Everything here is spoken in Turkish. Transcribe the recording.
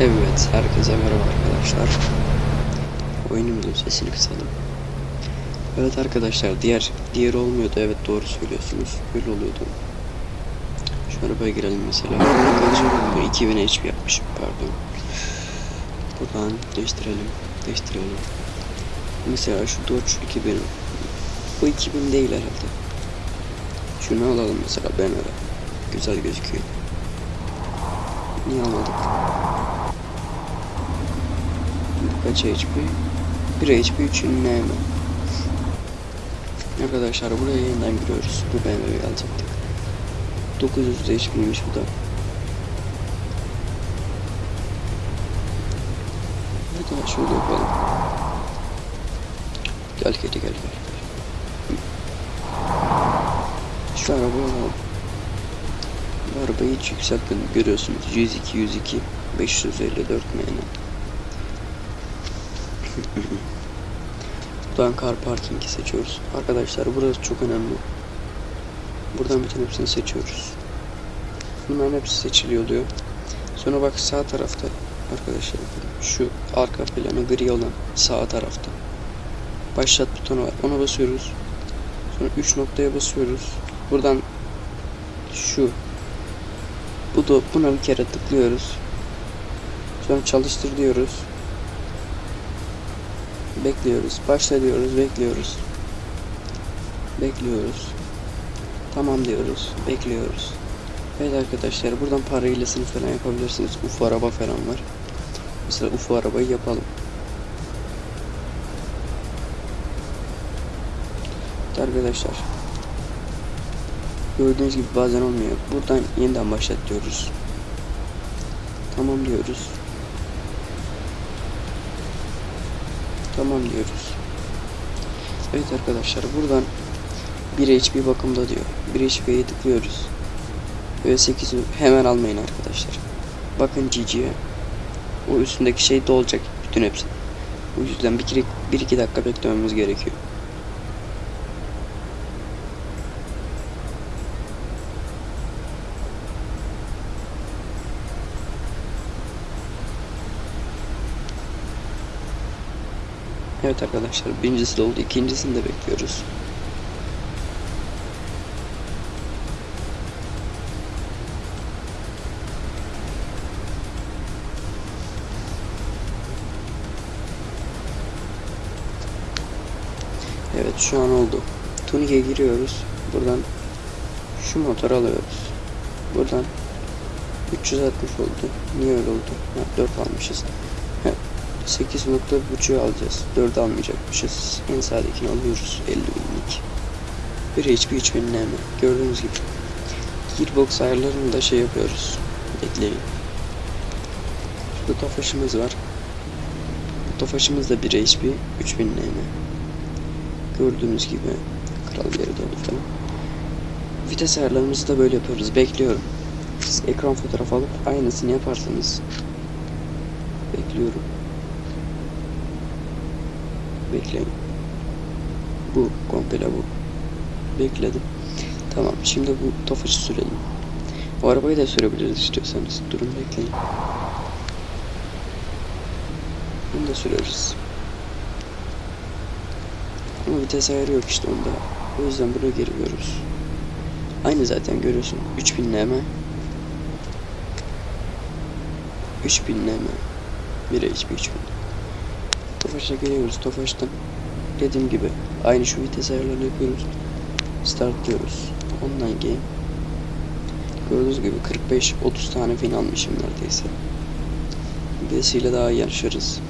Evet, herkese merhaba arkadaşlar. Oyunumuzun sesini kısalım. Evet arkadaşlar, diğer diğer olmuyordu. Evet doğru söylüyorsunuz. Böyle oluyordu. Şu arabaya girelim mesela. Arkadaşlar bu 2000 HP yapmışım pardon. Buradan değiştirelim. Değiştirelim. Mesela şu Dodge 2000. Bu 2000 değil herhalde. Şunu alalım mesela ben öyle. Güzel gözüküyor. Niye almadık? Kaç HP? 1 HP 3 ünleme. Arkadaşlar buraya yeniden giriyoruz. Bu BMW'yi alacaktık. 900 HP'ymiş bu da. Ya şöyle yapalım. Gel kedi gel gel. Şu arabayı alalım. Bu arabayı hiç yükseltmedim görüyorsunuz. 102 102 554 MN. Buradan car parking'i seçiyoruz. Arkadaşlar burası çok önemli. Buradan bütün hepsini seçiyoruz. Bunların hepsi seçili oluyor. Sonra bak sağ tarafta arkadaşlar şu arka planı gri olan sağ tarafta başlat butonu var. Ona basıyoruz. Sonra 3 noktaya basıyoruz. Buradan şu bu da buna bir kere tıklıyoruz. Sonra çalıştır diyoruz. Bekliyoruz. Başla diyoruz. Bekliyoruz. Bekliyoruz. Tamam diyoruz. Bekliyoruz. Evet arkadaşlar buradan para hilesini falan yapabilirsiniz. UFO araba falan var. Mesela UFO arabayı yapalım. Evet arkadaşlar. Gördüğünüz gibi bazen olmuyor. Buradan yeniden başlat diyoruz. Tamam diyoruz. Tamam diyoruz. Evet arkadaşlar buradan 1 HP bakımda diyor. 1 HP'ye tıklıyoruz. Ve 8'i hemen almayın arkadaşlar. Bakın GG'ye. O üstündeki şey dolacak bütün hepsi. O yüzden 1-2 dakika beklememiz gerekiyor. Evet arkadaşlar birincisi de oldu. ikincisini de bekliyoruz. Evet şu an oldu. Tunik'e giriyoruz. Buradan şu motor alıyoruz. Buradan 360 oldu. Niye öyle oldu? Ha, 4 almışız. 8 nokta buçuğu alacağız. 4 almayacakmışız. En sağdakini alıyoruz. 50 binlik. 1 HP 3000 NM. Gördüğünüz gibi. Gearbox ayarlarını da şey yapıyoruz. Bekleyin. Şurada tofaşımız var. Bu tofaşımız da 1 HP 3000 NM. Gördüğünüz gibi. Kral geri falan. Vites ayarlarımızı da böyle yapıyoruz. Bekliyorum. Siz ekran fotoğrafı alıp aynısını yaparsanız bekliyorum. Bekleyin. Bu komple bu. Bekledim. Tamam şimdi bu tofaşı sürelim. O arabayı da sürebiliriz istiyorsanız. Durun bekleyin. Bunu da süreriz. Ama vites ayarı yok işte onda. O yüzden buraya giriyoruz. Aynı zaten görüyorsun. 3000 nm. 3000 nm. 1 HP 3000. Tofaş'a geliyoruz. Tofaş'tan dediğim gibi aynı şu vites ayarlarını yapıyoruz. Start diyoruz. Online game. Gördüğünüz gibi 45-30 tane fin almışım neredeyse. Birisiyle daha yarışırız.